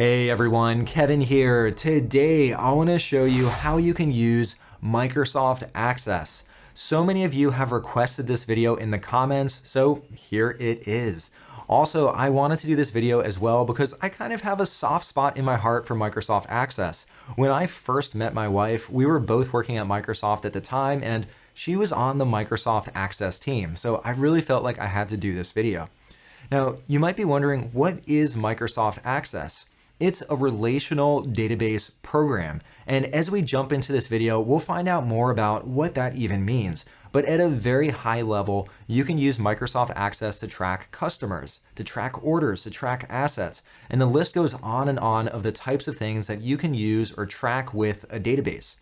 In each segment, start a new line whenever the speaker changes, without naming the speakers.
Hey everyone, Kevin here. Today I want to show you how you can use Microsoft Access. So many of you have requested this video in the comments, so here it is. Also, I wanted to do this video as well because I kind of have a soft spot in my heart for Microsoft Access. When I first met my wife, we were both working at Microsoft at the time and she was on the Microsoft Access team, so I really felt like I had to do this video. Now, you might be wondering, what is Microsoft Access? It's a relational database program. And as we jump into this video, we'll find out more about what that even means. But at a very high level, you can use Microsoft Access to track customers, to track orders, to track assets, and the list goes on and on of the types of things that you can use or track with a database.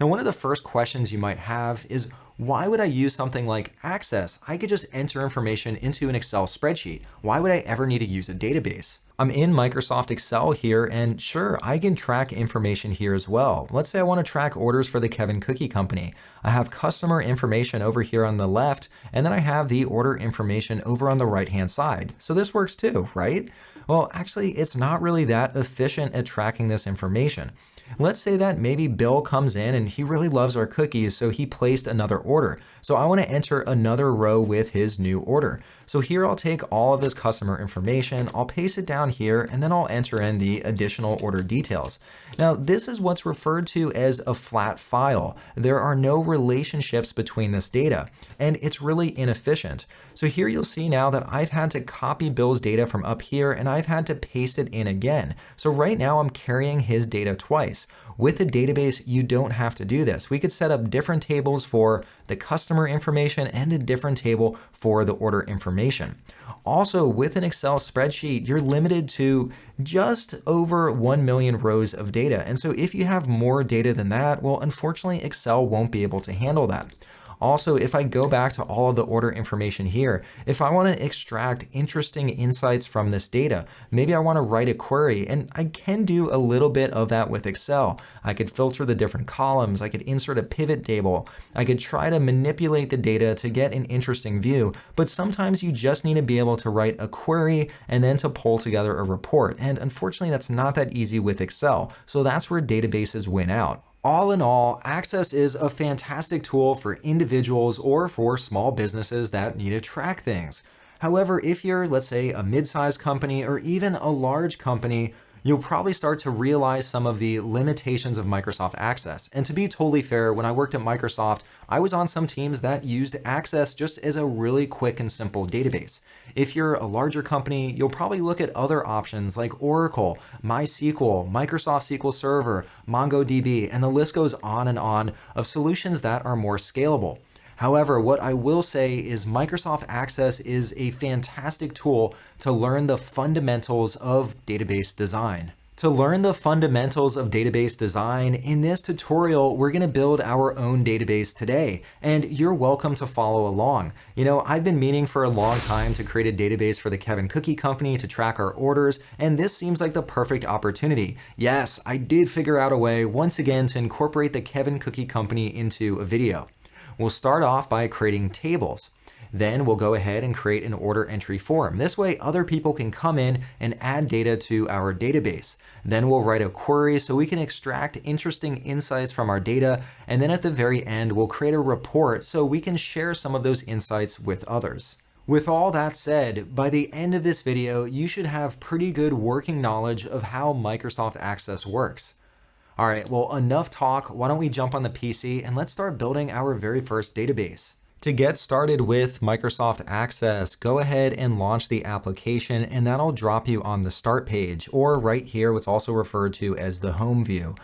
Now, one of the first questions you might have is, why would I use something like Access? I could just enter information into an Excel spreadsheet. Why would I ever need to use a database? I'm in Microsoft Excel here, and sure, I can track information here as well. Let's say I want to track orders for the Kevin Cookie Company. I have customer information over here on the left, and then I have the order information over on the right-hand side. So this works too, right? Well, actually, it's not really that efficient at tracking this information. Let's say that maybe Bill comes in and he really loves our cookies, so he placed another order. So I want to enter another row with his new order. So here I'll take all of this customer information, I'll paste it down here, and then I'll enter in the additional order details. Now, this is what's referred to as a flat file. There are no relationships between this data, and it's really inefficient. So here you'll see now that I've had to copy Bill's data from up here, and I've had to paste it in again. So right now I'm carrying his data twice. With a database, you don't have to do this. We could set up different tables for the customer information and a different table for the order information. Also, with an Excel spreadsheet, you're limited to just over 1 million rows of data. And so if you have more data than that, well, unfortunately, Excel won't be able to handle that. Also, if I go back to all of the order information here, if I want to extract interesting insights from this data, maybe I want to write a query, and I can do a little bit of that with Excel. I could filter the different columns, I could insert a pivot table, I could try to manipulate the data to get an interesting view, but sometimes you just need to be able to write a query and then to pull together a report. And unfortunately, that's not that easy with Excel. So that's where databases win out. All in all, Access is a fantastic tool for individuals or for small businesses that need to track things. However, if you're, let's say, a mid-sized company or even a large company, you'll probably start to realize some of the limitations of Microsoft Access. And to be totally fair, when I worked at Microsoft, I was on some teams that used Access just as a really quick and simple database. If you're a larger company, you'll probably look at other options like Oracle, MySQL, Microsoft SQL Server, MongoDB, and the list goes on and on of solutions that are more scalable. However, what I will say is Microsoft Access is a fantastic tool to learn the fundamentals of database design. To learn the fundamentals of database design, in this tutorial, we're gonna build our own database today, and you're welcome to follow along. You know, I've been meaning for a long time to create a database for the Kevin Cookie Company to track our orders, and this seems like the perfect opportunity. Yes, I did figure out a way, once again, to incorporate the Kevin Cookie Company into a video. We'll start off by creating tables. Then we'll go ahead and create an order entry form. This way other people can come in and add data to our database. Then we'll write a query so we can extract interesting insights from our data. And then at the very end, we'll create a report so we can share some of those insights with others. With all that said, by the end of this video, you should have pretty good working knowledge of how Microsoft Access works. All right, well, enough talk. Why don't we jump on the PC and let's start building our very first database. To get started with Microsoft Access, go ahead and launch the application and that'll drop you on the start page or right here, what's also referred to as the home view.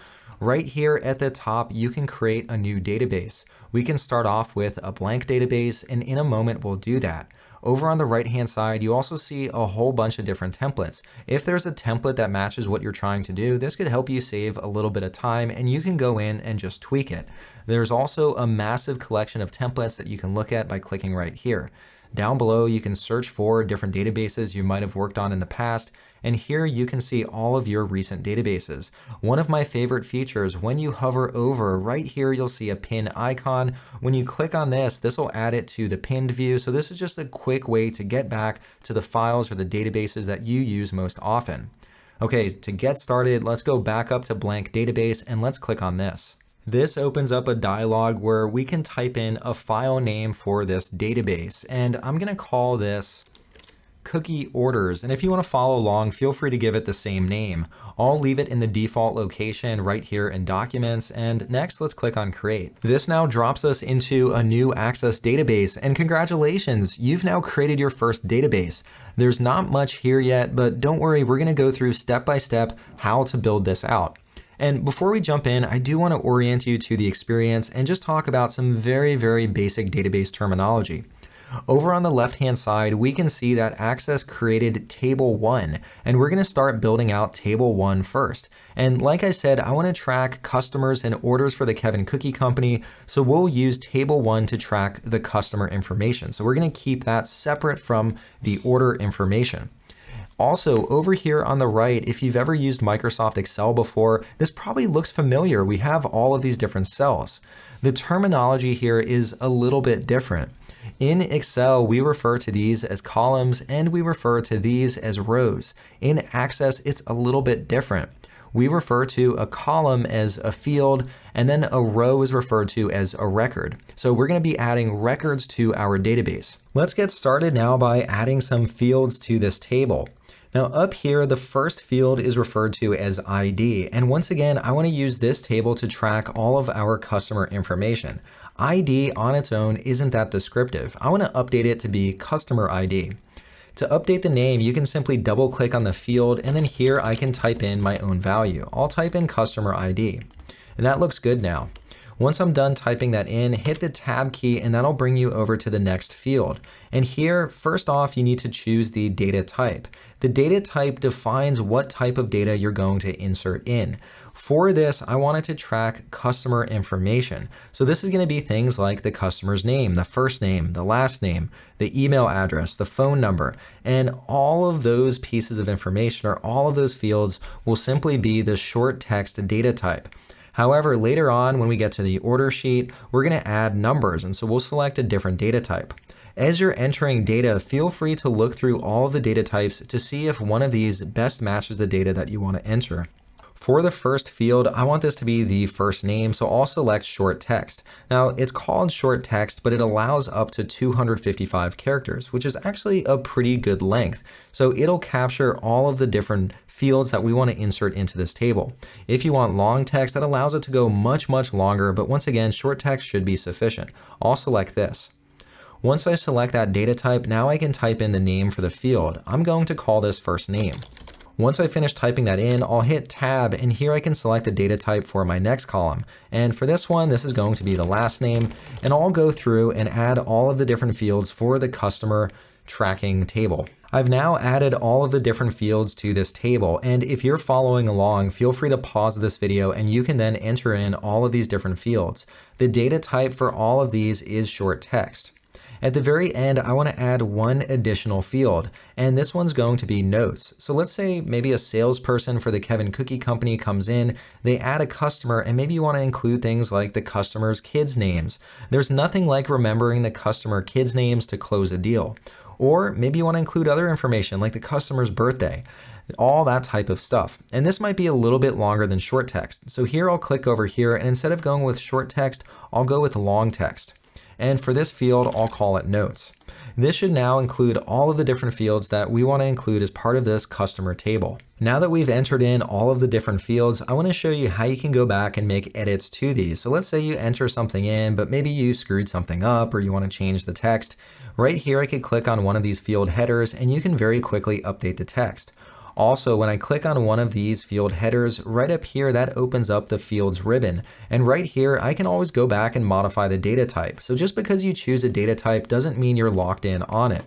Right here at the top, you can create a new database. We can start off with a blank database and in a moment we'll do that. Over on the right hand side, you also see a whole bunch of different templates. If there's a template that matches what you're trying to do, this could help you save a little bit of time and you can go in and just tweak it. There's also a massive collection of templates that you can look at by clicking right here. Down below, you can search for different databases you might have worked on in the past, and here you can see all of your recent databases. One of my favorite features, when you hover over, right here you'll see a pin icon. When you click on this, this will add it to the pinned view, so this is just a quick way to get back to the files or the databases that you use most often. Okay, to get started, let's go back up to blank database and let's click on this. This opens up a dialog where we can type in a file name for this database. And I'm gonna call this cookie orders. And if you want to follow along, feel free to give it the same name. I'll leave it in the default location right here in documents. And next, let's click on create. This now drops us into a new access database. And congratulations, you've now created your first database. There's not much here yet, but don't worry, we're going to go through step by step how to build this out. And before we jump in, I do want to orient you to the experience and just talk about some very, very basic database terminology. Over on the left-hand side, we can see that Access created table one, and we're gonna start building out table one first. And like I said, I wanna track customers and orders for the Kevin Cookie Company, so we'll use table one to track the customer information. So we're gonna keep that separate from the order information. Also, over here on the right, if you've ever used Microsoft Excel before, this probably looks familiar. We have all of these different cells. The terminology here is a little bit different. In Excel, we refer to these as columns and we refer to these as rows. In Access, it's a little bit different. We refer to a column as a field and then a row is referred to as a record. So we're going to be adding records to our database. Let's get started now by adding some fields to this table. Now up here, the first field is referred to as ID. And once again, I want to use this table to track all of our customer information. ID on its own isn't that descriptive. I want to update it to be customer ID. To update the name, you can simply double click on the field and then here I can type in my own value. I'll type in customer ID and that looks good now. Once I'm done typing that in, hit the tab key and that'll bring you over to the next field. And here, first off, you need to choose the data type. The data type defines what type of data you're going to insert in. For this, I wanted to track customer information. So this is going to be things like the customer's name, the first name, the last name, the email address, the phone number, and all of those pieces of information or all of those fields will simply be the short text data type. However, later on when we get to the order sheet, we're going to add numbers, and so we'll select a different data type. As you're entering data, feel free to look through all of the data types to see if one of these best matches the data that you want to enter. For the first field, I want this to be the first name, so I'll select short text. Now, it's called short text, but it allows up to 255 characters, which is actually a pretty good length. So it'll capture all of the different fields that we want to insert into this table. If you want long text, that allows it to go much, much longer, but once again, short text should be sufficient. I'll select this. Once I select that data type, now I can type in the name for the field. I'm going to call this first name. Once I finish typing that in, I'll hit tab and here I can select the data type for my next column. And for this one, this is going to be the last name and I'll go through and add all of the different fields for the customer tracking table. I've now added all of the different fields to this table, and if you're following along, feel free to pause this video and you can then enter in all of these different fields. The data type for all of these is short text. At the very end, I want to add one additional field, and this one's going to be notes. So let's say maybe a salesperson for the Kevin Cookie Company comes in, they add a customer, and maybe you want to include things like the customer's kids' names. There's nothing like remembering the customer kids' names to close a deal. Or maybe you want to include other information like the customer's birthday all that type of stuff. And this might be a little bit longer than short text. So here I'll click over here and instead of going with short text, I'll go with long text and for this field, I'll call it notes. This should now include all of the different fields that we want to include as part of this customer table. Now that we've entered in all of the different fields, I want to show you how you can go back and make edits to these. So let's say you enter something in, but maybe you screwed something up or you want to change the text. Right here, I could click on one of these field headers and you can very quickly update the text. Also, when I click on one of these field headers, right up here, that opens up the fields ribbon. And right here, I can always go back and modify the data type. So just because you choose a data type doesn't mean you're locked in on it.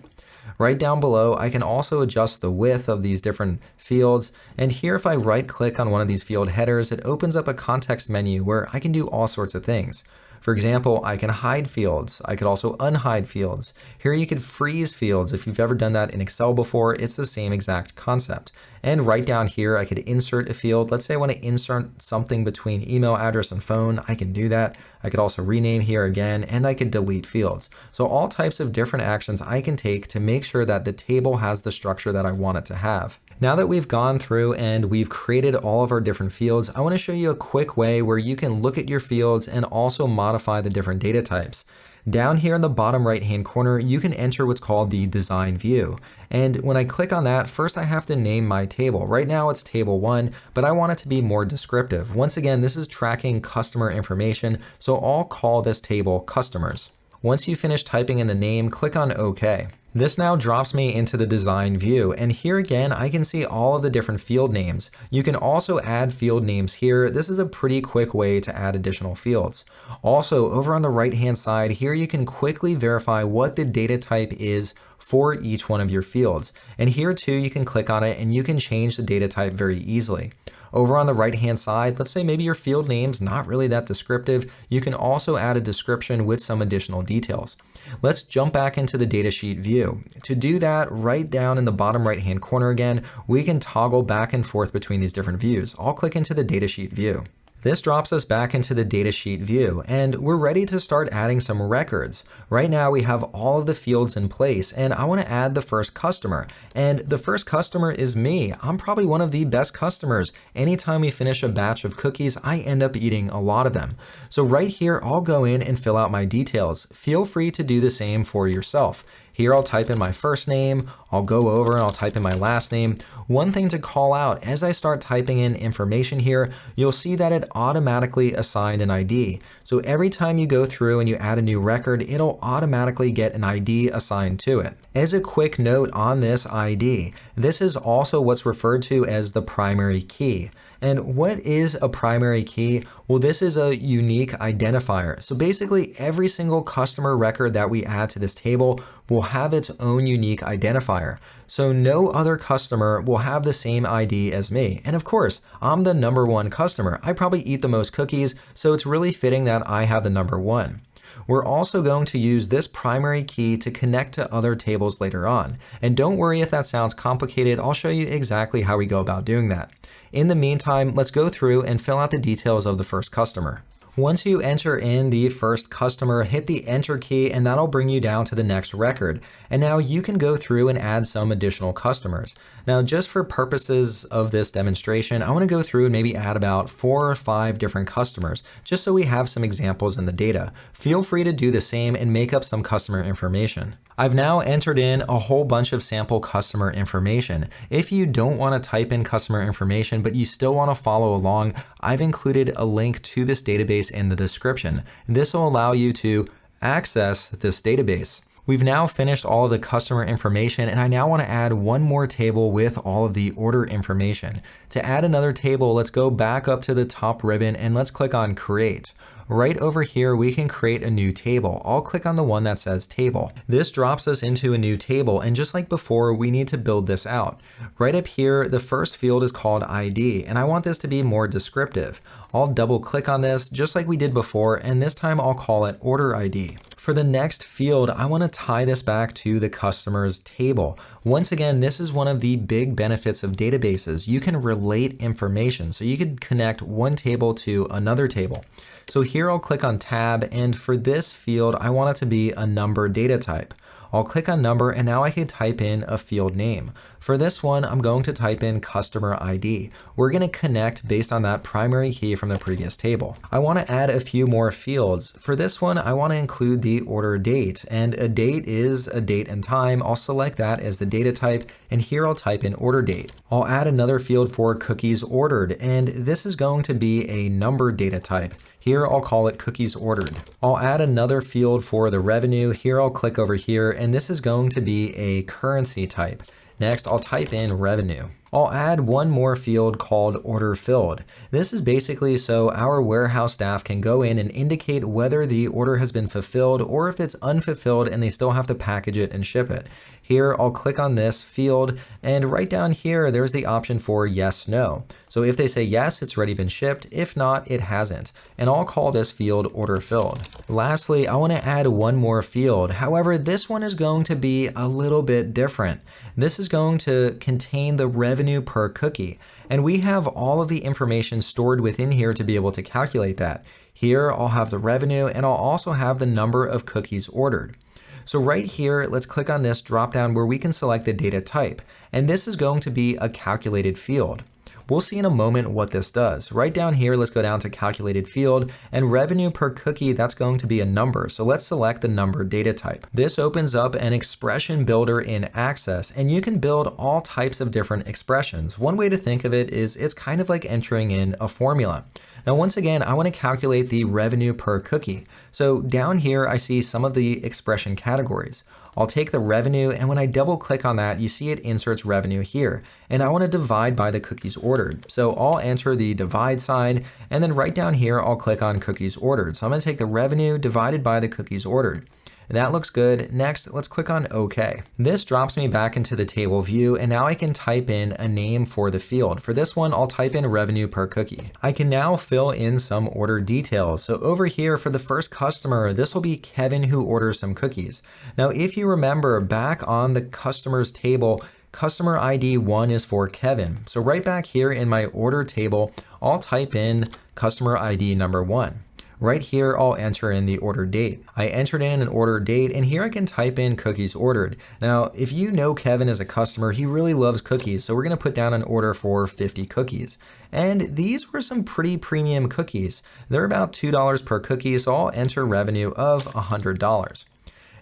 Right down below, I can also adjust the width of these different fields. And here, if I right click on one of these field headers, it opens up a context menu where I can do all sorts of things. For example, I can hide fields. I could also unhide fields. Here you could freeze fields. If you've ever done that in Excel before, it's the same exact concept. And right down here, I could insert a field. Let's say I want to insert something between email address and phone. I can do that. I could also rename here again, and I could delete fields. So all types of different actions I can take to make sure that the table has the structure that I want it to have. Now that we've gone through and we've created all of our different fields, I want to show you a quick way where you can look at your fields and also modify the different data types. Down here in the bottom right hand corner, you can enter what's called the design view. And when I click on that, first I have to name my table. Right now it's table one, but I want it to be more descriptive. Once again, this is tracking customer information, so I'll call this table customers. Once you finish typing in the name, click on OK. This now drops me into the design view, and here again, I can see all of the different field names. You can also add field names here. This is a pretty quick way to add additional fields. Also, over on the right-hand side, here you can quickly verify what the data type is for each one of your fields. And here too, you can click on it and you can change the data type very easily. Over on the right hand side, let's say maybe your field name's not really that descriptive, you can also add a description with some additional details. Let's jump back into the datasheet view. To do that, right down in the bottom right hand corner again, we can toggle back and forth between these different views. I'll click into the datasheet view. This drops us back into the datasheet view, and we're ready to start adding some records. Right now we have all of the fields in place, and I want to add the first customer. And the first customer is me. I'm probably one of the best customers. Anytime we finish a batch of cookies, I end up eating a lot of them. So right here, I'll go in and fill out my details. Feel free to do the same for yourself. Here I'll type in my first name, I'll go over and I'll type in my last name. One thing to call out, as I start typing in information here, you'll see that it automatically assigned an ID. So every time you go through and you add a new record, it'll automatically get an ID assigned to it. As a quick note on this ID, this is also what's referred to as the primary key. And what is a primary key? Well, this is a unique identifier. So basically every single customer record that we add to this table will have its own unique identifier. So no other customer will have the same ID as me. And of course, I'm the number one customer. I probably eat the most cookies, so it's really fitting that I have the number one. We're also going to use this primary key to connect to other tables later on. And don't worry if that sounds complicated, I'll show you exactly how we go about doing that. In the meantime, let's go through and fill out the details of the first customer. Once you enter in the first customer, hit the enter key and that'll bring you down to the next record. And now you can go through and add some additional customers. Now, just for purposes of this demonstration, I wanna go through and maybe add about four or five different customers, just so we have some examples in the data. Feel free to do the same and make up some customer information. I've now entered in a whole bunch of sample customer information. If you don't want to type in customer information, but you still want to follow along, I've included a link to this database in the description. This will allow you to access this database. We've now finished all of the customer information and I now want to add one more table with all of the order information. To add another table, let's go back up to the top ribbon and let's click on create. Right over here, we can create a new table. I'll click on the one that says table. This drops us into a new table. And just like before, we need to build this out. Right up here, the first field is called ID, and I want this to be more descriptive. I'll double click on this just like we did before, and this time I'll call it order ID. For the next field, I want to tie this back to the customer's table. Once again, this is one of the big benefits of databases. You can relate information, so you could connect one table to another table. So here I'll click on tab, and for this field, I want it to be a number data type. I'll click on number and now I can type in a field name. For this one, I'm going to type in customer ID. We're going to connect based on that primary key from the previous table. I want to add a few more fields. For this one, I want to include the order date and a date is a date and time. I'll select that as the data type and here I'll type in order date. I'll add another field for cookies ordered and this is going to be a number data type. Here I'll call it cookies ordered. I'll add another field for the revenue. Here I'll click over here and this is going to be a currency type. Next, I'll type in revenue. I'll add one more field called order filled. This is basically so our warehouse staff can go in and indicate whether the order has been fulfilled or if it's unfulfilled and they still have to package it and ship it. Here, I'll click on this field and right down here, there's the option for yes, no. So if they say yes, it's already been shipped. If not, it hasn't. And I'll call this field order filled. Lastly, I want to add one more field. However, this one is going to be a little bit different. This is going to contain the revenue per cookie. And we have all of the information stored within here to be able to calculate that. Here, I'll have the revenue and I'll also have the number of cookies ordered. So right here, let's click on this drop down where we can select the data type. And this is going to be a calculated field. We'll see in a moment what this does. Right down here, let's go down to calculated field and revenue per cookie, that's going to be a number. So let's select the number data type. This opens up an expression builder in Access and you can build all types of different expressions. One way to think of it is it's kind of like entering in a formula. Now, once again, I want to calculate the revenue per cookie. So down here, I see some of the expression categories. I'll take the revenue and when I double click on that, you see it inserts revenue here. And I want to divide by the cookies ordered. So I'll enter the divide sign and then right down here, I'll click on cookies ordered. So I'm going to take the revenue divided by the cookies ordered. That looks good. Next, let's click on OK. This drops me back into the table view, and now I can type in a name for the field. For this one, I'll type in revenue per cookie. I can now fill in some order details. So over here for the first customer, this will be Kevin who orders some cookies. Now, if you remember back on the customers table, customer ID one is for Kevin. So right back here in my order table, I'll type in customer ID number one. Right here, I'll enter in the order date. I entered in an order date and here I can type in cookies ordered. Now, if you know Kevin as a customer, he really loves cookies. So we're gonna put down an order for 50 cookies. And these were some pretty premium cookies. They're about $2 per cookie, so I'll enter revenue of $100.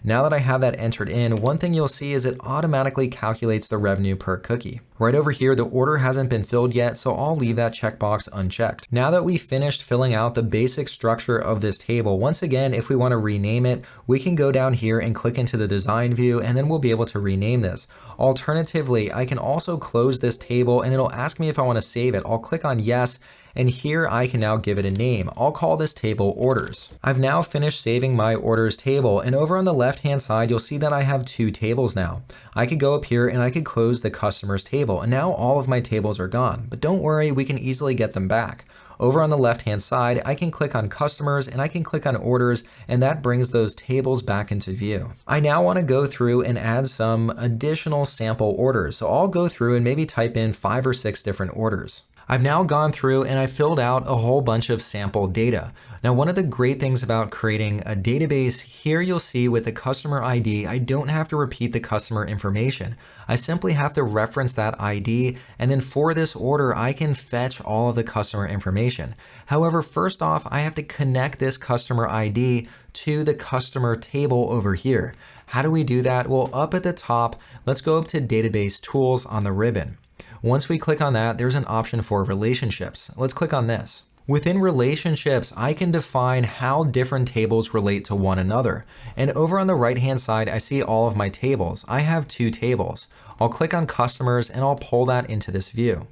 Now that I have that entered in, one thing you'll see is it automatically calculates the revenue per cookie. Right over here, the order hasn't been filled yet, so I'll leave that checkbox unchecked. Now that we've finished filling out the basic structure of this table, once again, if we want to rename it, we can go down here and click into the design view, and then we'll be able to rename this. Alternatively, I can also close this table and it'll ask me if I want to save it. I'll click on yes, and here I can now give it a name. I'll call this table orders. I've now finished saving my orders table and over on the left hand side you'll see that I have two tables now. I could go up here and I could close the customers table and now all of my tables are gone. But don't worry, we can easily get them back. Over on the left hand side, I can click on customers and I can click on orders and that brings those tables back into view. I now want to go through and add some additional sample orders. So I'll go through and maybe type in five or six different orders. I've now gone through and I filled out a whole bunch of sample data. Now, one of the great things about creating a database here you'll see with the customer ID, I don't have to repeat the customer information. I simply have to reference that ID. And then for this order, I can fetch all of the customer information. However, first off, I have to connect this customer ID to the customer table over here. How do we do that? Well, up at the top, let's go up to database tools on the ribbon. Once we click on that, there's an option for relationships. Let's click on this. Within relationships, I can define how different tables relate to one another. And over on the right hand side, I see all of my tables. I have two tables. I'll click on customers and I'll pull that into this view.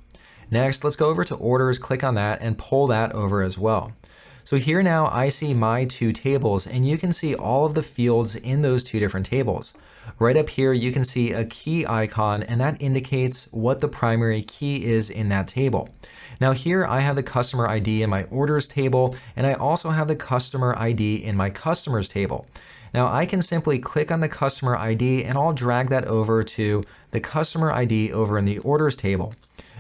Next, let's go over to orders, click on that and pull that over as well. So here now I see my two tables and you can see all of the fields in those two different tables. Right up here, you can see a key icon and that indicates what the primary key is in that table. Now here I have the customer ID in my orders table and I also have the customer ID in my customers table. Now I can simply click on the customer ID and I'll drag that over to the customer ID over in the orders table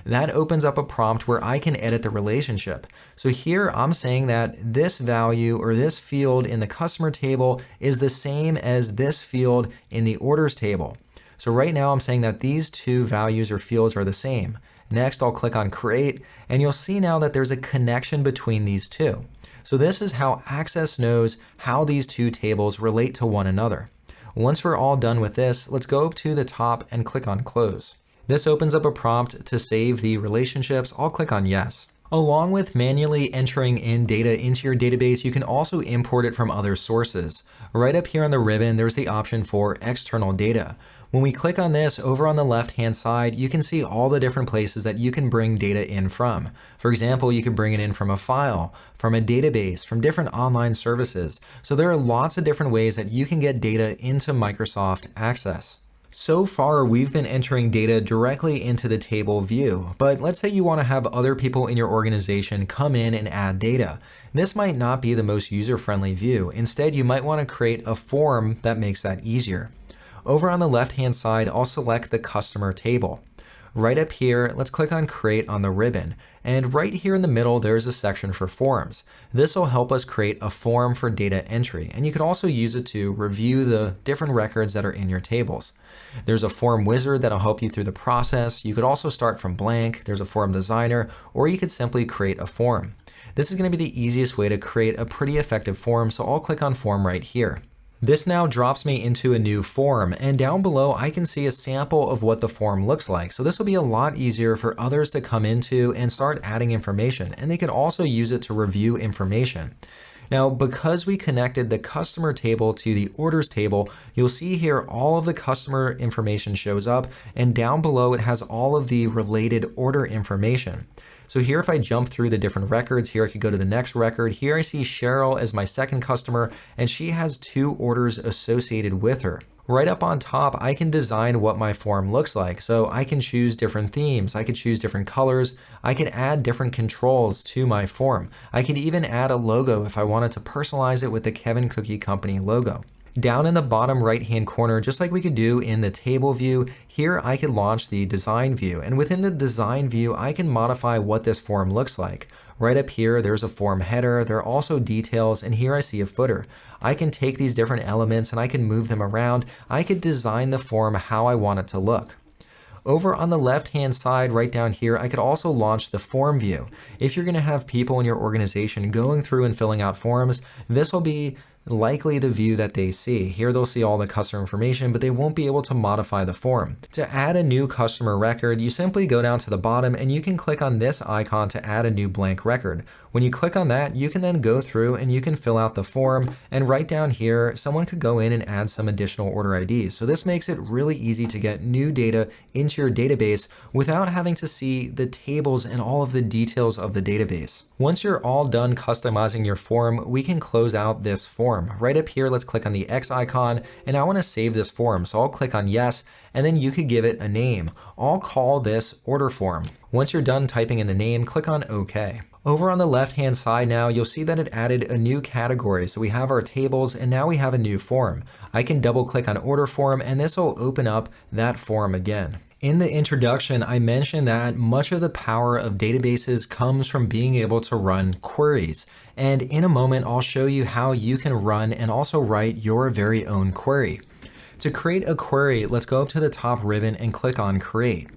that opens up a prompt where I can edit the relationship. So here I'm saying that this value or this field in the customer table is the same as this field in the orders table. So right now I'm saying that these two values or fields are the same. Next, I'll click on create and you'll see now that there's a connection between these two. So this is how Access knows how these two tables relate to one another. Once we're all done with this, let's go to the top and click on close. This opens up a prompt to save the relationships. I'll click on yes. Along with manually entering in data into your database, you can also import it from other sources. Right up here on the ribbon, there's the option for external data. When we click on this over on the left hand side, you can see all the different places that you can bring data in from. For example, you can bring it in from a file, from a database, from different online services. So there are lots of different ways that you can get data into Microsoft Access. So far, we've been entering data directly into the table view, but let's say you want to have other people in your organization come in and add data. This might not be the most user-friendly view. Instead, you might want to create a form that makes that easier. Over on the left-hand side, I'll select the customer table. Right up here, let's click on create on the ribbon. And right here in the middle, there's a section for forms. This will help us create a form for data entry. And you can also use it to review the different records that are in your tables. There's a form wizard that'll help you through the process. You could also start from blank. There's a form designer, or you could simply create a form. This is going to be the easiest way to create a pretty effective form, so I'll click on form right here. This now drops me into a new form, and down below I can see a sample of what the form looks like. So this will be a lot easier for others to come into and start adding information, and they can also use it to review information. Now, because we connected the customer table to the orders table, you'll see here all of the customer information shows up, and down below it has all of the related order information. So here, if I jump through the different records, here I could go to the next record. Here I see Cheryl as my second customer, and she has two orders associated with her. Right up on top, I can design what my form looks like. So I can choose different themes. I could choose different colors. I could add different controls to my form. I can even add a logo if I wanted to personalize it with the Kevin Cookie Company logo. Down in the bottom right hand corner, just like we could do in the table view, here I could launch the design view. And within the design view, I can modify what this form looks like. Right up here, there's a form header. There are also details, and here I see a footer. I can take these different elements and I can move them around. I could design the form how I want it to look. Over on the left hand side right down here, I could also launch the form view. If you're going to have people in your organization going through and filling out forms, this will be likely the view that they see. Here they'll see all the customer information, but they won't be able to modify the form. To add a new customer record, you simply go down to the bottom and you can click on this icon to add a new blank record. When you click on that, you can then go through and you can fill out the form and right down here, someone could go in and add some additional order IDs. So this makes it really easy to get new data into your database without having to see the tables and all of the details of the database. Once you're all done customizing your form, we can close out this form. Right up here, let's click on the X icon, and I want to save this form. So I'll click on yes, and then you could give it a name. I'll call this order form. Once you're done typing in the name, click on OK. Over on the left hand side now, you'll see that it added a new category. So we have our tables and now we have a new form. I can double click on order form and this will open up that form again. In the introduction, I mentioned that much of the power of databases comes from being able to run queries. And in a moment, I'll show you how you can run and also write your very own query. To create a query, let's go up to the top ribbon and click on Create.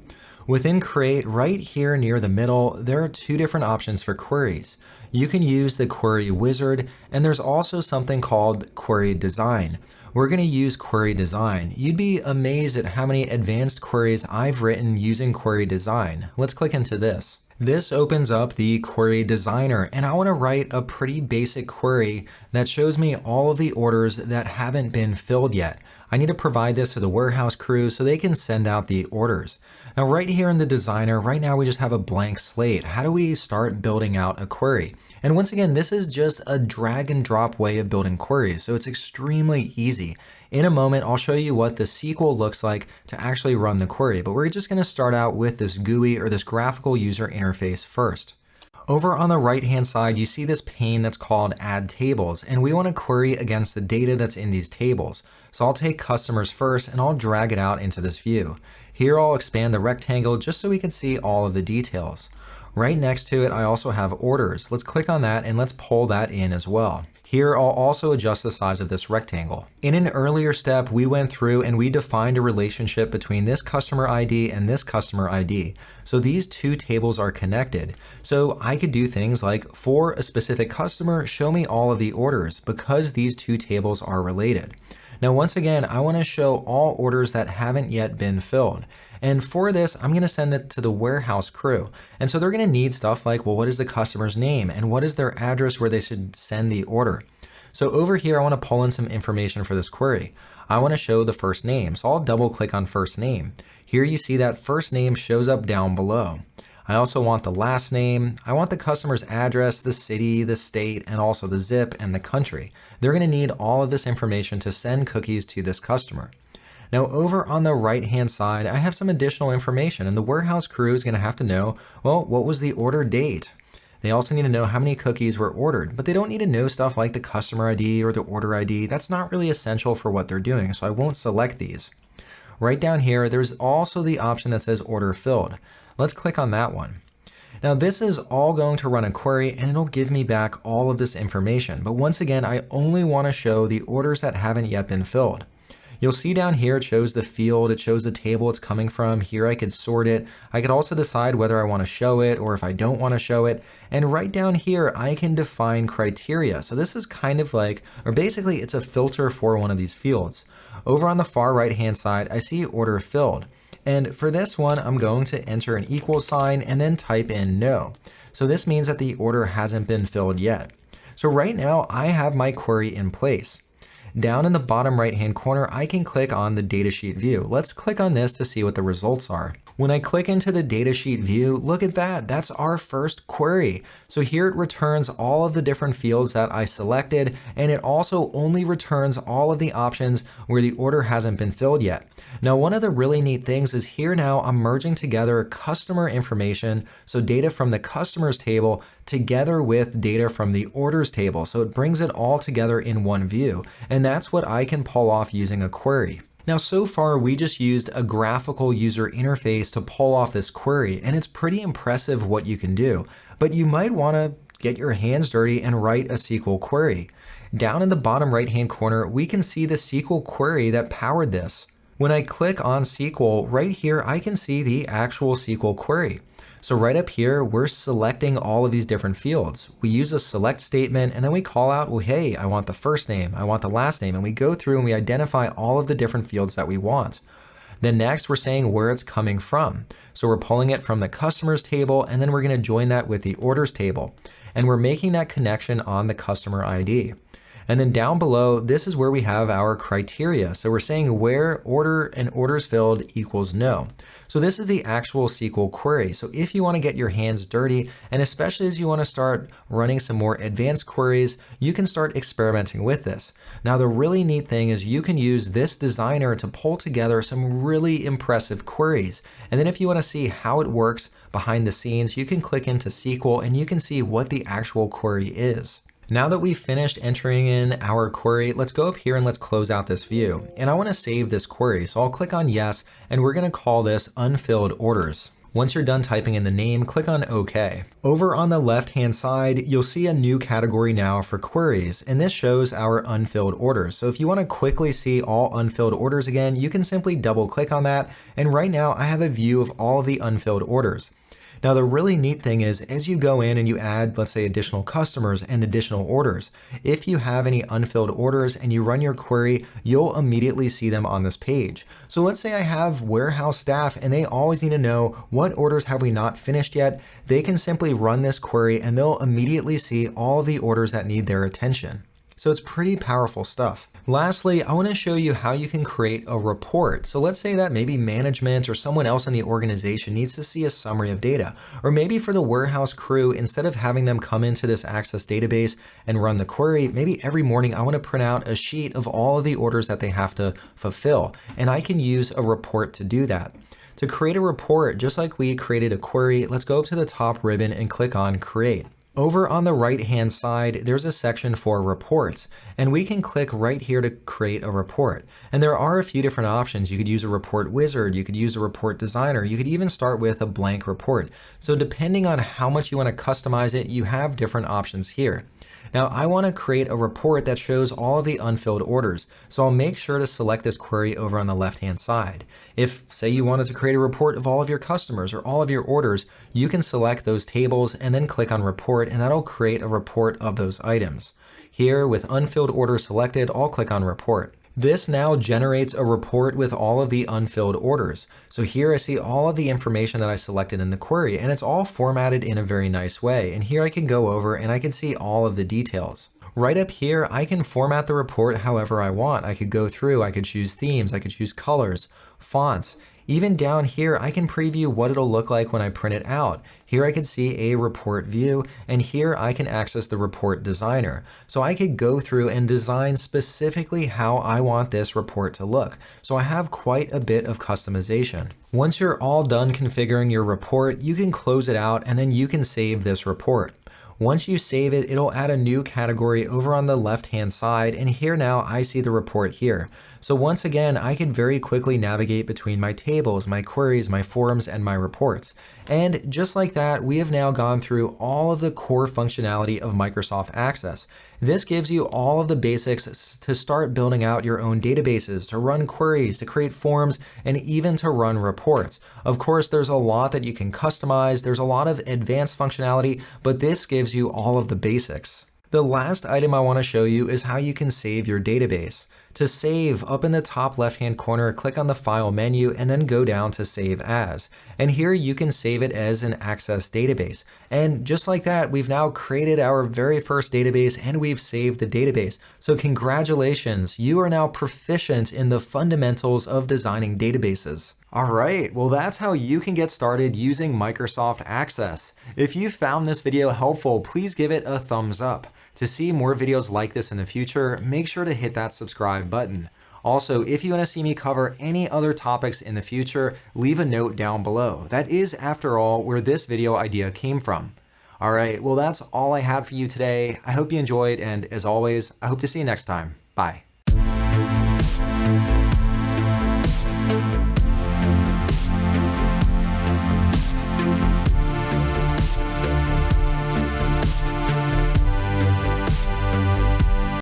Within Create, right here near the middle, there are two different options for queries. You can use the Query Wizard, and there's also something called Query Design we're going to use query design. You'd be amazed at how many advanced queries I've written using query design. Let's click into this. This opens up the query designer and I want to write a pretty basic query that shows me all of the orders that haven't been filled yet. I need to provide this to the warehouse crew so they can send out the orders. Now right here in the designer, right now we just have a blank slate. How do we start building out a query? And once again, this is just a drag and drop way of building queries, so it's extremely easy. In a moment, I'll show you what the SQL looks like to actually run the query, but we're just gonna start out with this GUI or this graphical user interface first. Over on the right hand side, you see this pane that's called add tables, and we want to query against the data that's in these tables. So I'll take customers first and I'll drag it out into this view. Here I'll expand the rectangle just so we can see all of the details. Right next to it, I also have orders. Let's click on that and let's pull that in as well. Here, I'll also adjust the size of this rectangle. In an earlier step, we went through and we defined a relationship between this customer ID and this customer ID. So these two tables are connected. So I could do things like, for a specific customer, show me all of the orders because these two tables are related. Now, once again, I want to show all orders that haven't yet been filled. And for this, I'm going to send it to the warehouse crew. And so they're going to need stuff like, well, what is the customer's name and what is their address where they should send the order? So over here, I want to pull in some information for this query. I want to show the first name. So I'll double click on first name. Here you see that first name shows up down below. I also want the last name. I want the customer's address, the city, the state, and also the zip and the country. They're going to need all of this information to send cookies to this customer. Now over on the right hand side, I have some additional information and the warehouse crew is going to have to know, well, what was the order date? They also need to know how many cookies were ordered, but they don't need to know stuff like the customer ID or the order ID. That's not really essential for what they're doing, so I won't select these. right down here, there's also the option that says order filled. Let's click on that one. Now this is all going to run a query and it'll give me back all of this information. But once again, I only want to show the orders that haven't yet been filled. You'll see down here, it shows the field, it shows the table it's coming from. Here I could sort it. I could also decide whether I want to show it or if I don't want to show it. And right down here, I can define criteria. So this is kind of like, or basically it's a filter for one of these fields. Over on the far right hand side, I see order filled. And for this one, I'm going to enter an equal sign and then type in no. So this means that the order hasn't been filled yet. So right now I have my query in place. Down in the bottom right hand corner, I can click on the datasheet view. Let's click on this to see what the results are. When I click into the datasheet view, look at that, that's our first query. So here it returns all of the different fields that I selected, and it also only returns all of the options where the order hasn't been filled yet. Now, one of the really neat things is here now I'm merging together customer information, so data from the customers table together with data from the orders table. So it brings it all together in one view. And that's what I can pull off using a query. Now, so far, we just used a graphical user interface to pull off this query, and it's pretty impressive what you can do. But you might want to get your hands dirty and write a SQL query. Down in the bottom right-hand corner, we can see the SQL query that powered this. When I click on SQL, right here, I can see the actual SQL query. So right up here, we're selecting all of these different fields. We use a select statement and then we call out, well, hey, I want the first name, I want the last name, and we go through and we identify all of the different fields that we want. Then next, we're saying where it's coming from. So we're pulling it from the customers table, and then we're gonna join that with the orders table. And we're making that connection on the customer ID. And then down below, this is where we have our criteria. So we're saying where order and orders filled equals no. So this is the actual SQL query. So if you want to get your hands dirty, and especially as you want to start running some more advanced queries, you can start experimenting with this. Now, the really neat thing is you can use this designer to pull together some really impressive queries. And then if you want to see how it works behind the scenes, you can click into SQL and you can see what the actual query is. Now that we've finished entering in our query, let's go up here and let's close out this view. And I want to save this query, so I'll click on yes, and we're going to call this unfilled orders. Once you're done typing in the name, click on OK. Over on the left-hand side, you'll see a new category now for queries, and this shows our unfilled orders. So if you want to quickly see all unfilled orders again, you can simply double click on that, and right now I have a view of all of the unfilled orders. Now, the really neat thing is as you go in and you add, let's say, additional customers and additional orders, if you have any unfilled orders and you run your query, you'll immediately see them on this page. So let's say I have warehouse staff and they always need to know what orders have we not finished yet. They can simply run this query and they'll immediately see all the orders that need their attention. So it's pretty powerful stuff. Lastly, I want to show you how you can create a report. So let's say that maybe management or someone else in the organization needs to see a summary of data. Or maybe for the warehouse crew, instead of having them come into this Access database and run the query, maybe every morning I want to print out a sheet of all of the orders that they have to fulfill. And I can use a report to do that. To create a report, just like we created a query, let's go up to the top ribbon and click on Create. Over on the right hand side, there's a section for reports, and we can click right here to create a report. And there are a few different options. You could use a report wizard, you could use a report designer, you could even start with a blank report. So depending on how much you want to customize it, you have different options here. Now I want to create a report that shows all of the unfilled orders, so I'll make sure to select this query over on the left hand side. If say you wanted to create a report of all of your customers or all of your orders, you can select those tables and then click on report and that'll create a report of those items. Here with unfilled orders selected, I'll click on report. This now generates a report with all of the unfilled orders. So here I see all of the information that I selected in the query and it's all formatted in a very nice way. And here I can go over and I can see all of the details. Right up here, I can format the report however I want. I could go through, I could choose themes, I could choose colors, fonts, even down here, I can preview what it'll look like when I print it out. Here I can see a report view, and here I can access the report designer. So I could go through and design specifically how I want this report to look. So I have quite a bit of customization. Once you're all done configuring your report, you can close it out and then you can save this report. Once you save it, it'll add a new category over on the left hand side and here now I see the report here. So once again, I can very quickly navigate between my tables, my queries, my forms, and my reports. And just like that, we have now gone through all of the core functionality of Microsoft Access. This gives you all of the basics to start building out your own databases, to run queries, to create forms, and even to run reports. Of course, there's a lot that you can customize. There's a lot of advanced functionality, but this gives you all of the basics. The last item I want to show you is how you can save your database. To save, up in the top left hand corner, click on the File menu and then go down to Save As. And here you can save it as an Access database. And just like that, we've now created our very first database and we've saved the database. So congratulations, you are now proficient in the fundamentals of designing databases. All right, well that's how you can get started using Microsoft Access. If you found this video helpful, please give it a thumbs up. To see more videos like this in the future, make sure to hit that subscribe button. Also, if you want to see me cover any other topics in the future, leave a note down below. That is, after all, where this video idea came from. All right, well, that's all I had for you today. I hope you enjoyed, and as always, I hope to see you next time. Bye.